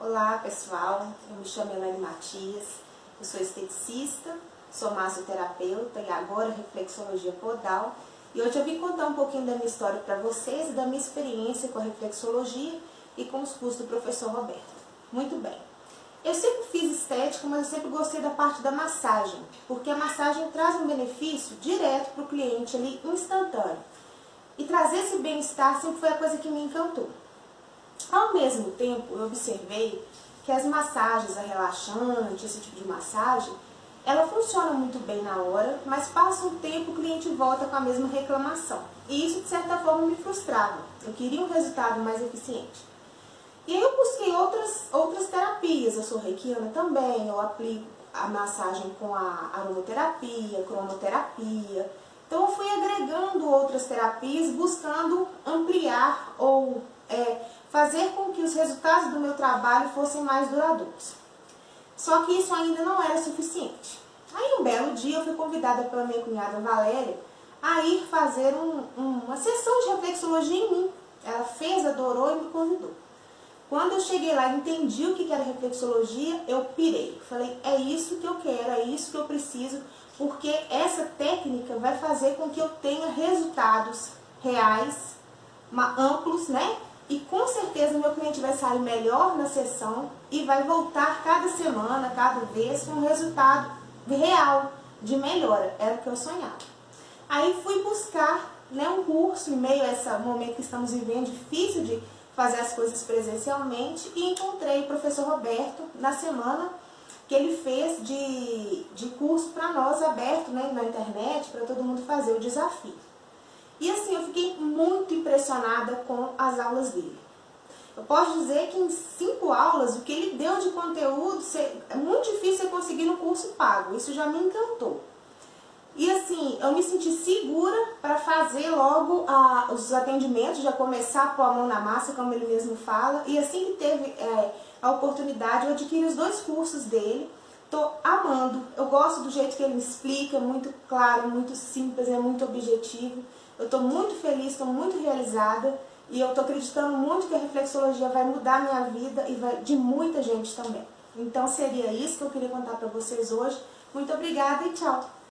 Olá pessoal, eu me chamo Elaine Matias, eu sou esteticista, sou massoterapeuta e agora reflexologia podal e hoje eu vim contar um pouquinho da minha história para vocês e da minha experiência com a reflexologia e com os cursos do professor Roberto. Muito bem, eu sempre fiz estética, mas eu sempre gostei da parte da massagem, porque a massagem traz um benefício direto para o cliente ali, instantâneo. E trazer esse bem-estar sempre foi a coisa que me encantou. Ao mesmo tempo, eu observei que as massagens, a relaxante, esse tipo de massagem, ela funciona muito bem na hora, mas passa um tempo o cliente volta com a mesma reclamação. E isso, de certa forma, me frustrava. Eu queria um resultado mais eficiente. E aí eu busquei outras, outras terapias. Eu sou reikiana também, eu aplico a massagem com a aromaterapia, cromoterapia. Então eu fui agregando outras terapias, buscando ampliar ou é, fazer com que os resultados do meu trabalho fossem mais duradouros. Só que isso ainda não era suficiente. Aí um belo dia eu fui convidada pela minha cunhada Valéria a ir fazer um, um, uma sessão de reflexologia em mim. Ela fez, adorou e me convidou. Quando eu cheguei lá e entendi o que era reflexologia, eu pirei. Falei, é isso que eu quero, é isso que eu preciso, porque essa técnica vai fazer com que eu tenha resultados reais, amplos, né? E com certeza meu cliente vai sair melhor na sessão e vai voltar cada semana, cada vez, com um resultado real de melhora. Era o que eu sonhava. Aí fui buscar né, um curso em meio a esse momento que estamos vivendo, difícil de fazer as coisas presencialmente, e encontrei o professor Roberto na semana que ele fez de, de curso para nós aberto né, na internet, para todo mundo fazer o desafio. E assim, eu fiquei muito impressionada com as aulas dele. Eu posso dizer que em cinco aulas, o que ele deu de conteúdo, é muito difícil você conseguir no curso pago. Isso já me encantou. E assim, eu me senti segura para fazer logo os atendimentos, já começar pôr a mão na massa, como ele mesmo fala. E assim que teve é, a oportunidade, eu adquiri os dois cursos dele. Tô amando, eu gosto do jeito que ele explica, muito claro, muito simples, é muito objetivo. Eu estou muito feliz, estou muito realizada e eu estou acreditando muito que a reflexologia vai mudar a minha vida e vai, de muita gente também. Então seria isso que eu queria contar para vocês hoje. Muito obrigada e tchau!